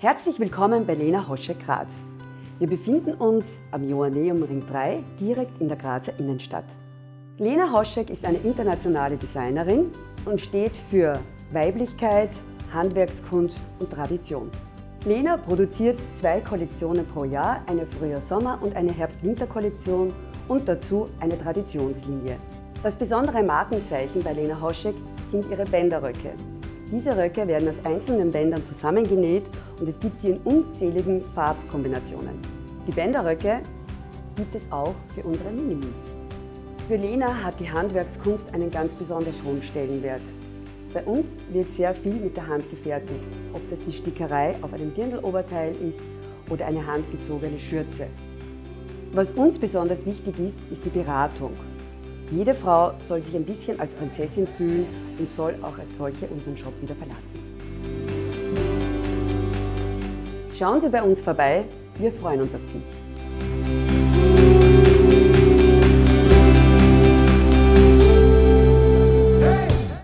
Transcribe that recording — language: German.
Herzlich willkommen bei Lena Hoschek Graz. Wir befinden uns am Joanneum Ring 3 direkt in der Grazer Innenstadt. Lena Hoschek ist eine internationale Designerin und steht für Weiblichkeit, Handwerkskunst und Tradition. Lena produziert zwei Kollektionen pro Jahr, eine Frühjahr-Sommer- und eine Herbst-Winter-Kollektion und dazu eine Traditionslinie. Das besondere Markenzeichen bei Lena Hoschek sind ihre Bänderröcke. Diese Röcke werden aus einzelnen Bändern zusammengenäht und es gibt sie in unzähligen Farbkombinationen. Die Bänderröcke gibt es auch für unsere Minimis. Für Lena hat die Handwerkskunst einen ganz besonders hohen Stellenwert. Bei uns wird sehr viel mit der Hand gefertigt, ob das die Stickerei auf einem Dirndloberteil ist oder eine handgezogene Schürze. Was uns besonders wichtig ist, ist die Beratung. Jede Frau soll sich ein bisschen als Prinzessin fühlen und soll auch als solche unseren Shop wieder verlassen. Schauen Sie bei uns vorbei, wir freuen uns auf Sie.